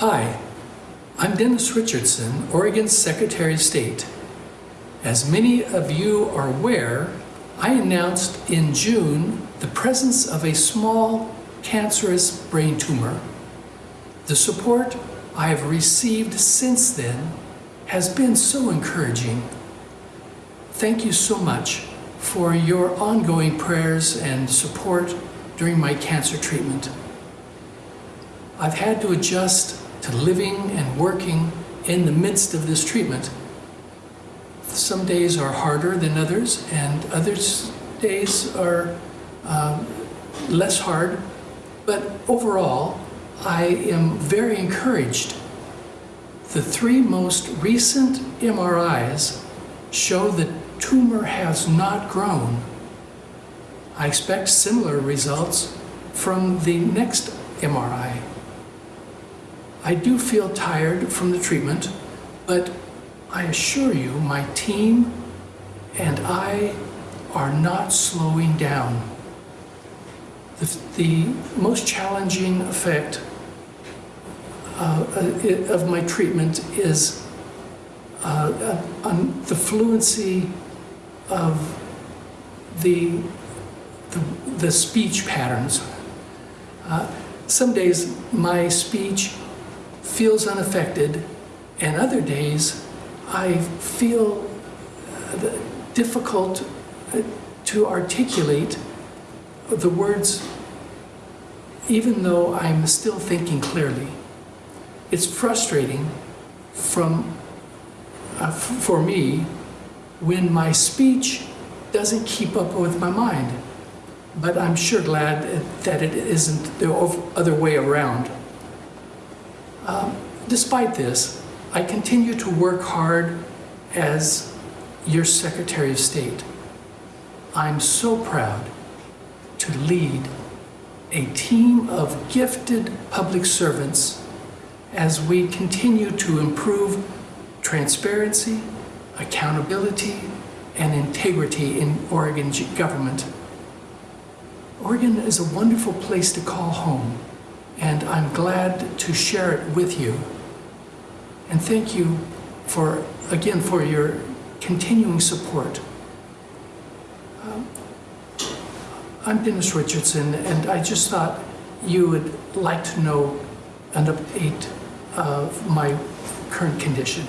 Hi, I'm Dennis Richardson, Oregon's Secretary of State. As many of you are aware, I announced in June the presence of a small cancerous brain tumor. The support I have received since then has been so encouraging. Thank you so much for your ongoing prayers and support during my cancer treatment. I've had to adjust to living and working in the midst of this treatment. Some days are harder than others, and others days are uh, less hard. But overall, I am very encouraged. The three most recent MRIs show the tumor has not grown. I expect similar results from the next MRI. I do feel tired from the treatment, but I assure you my team and I are not slowing down. The, the most challenging effect uh, uh, of my treatment is uh, uh, on the fluency of the, the, the speech patterns. Uh, some days my speech feels unaffected, and other days I feel uh, difficult uh, to articulate the words even though I'm still thinking clearly. It's frustrating from, uh, for me when my speech doesn't keep up with my mind. But I'm sure glad that it isn't the other way around. Um, despite this, I continue to work hard as your Secretary of State. I'm so proud to lead a team of gifted public servants as we continue to improve transparency, accountability, and integrity in Oregon government. Oregon is a wonderful place to call home, and I'm glad to share it with you. And thank you for, again, for your continuing support. Um, I'm Dennis Richardson, and I just thought you would like to know an update of my current condition.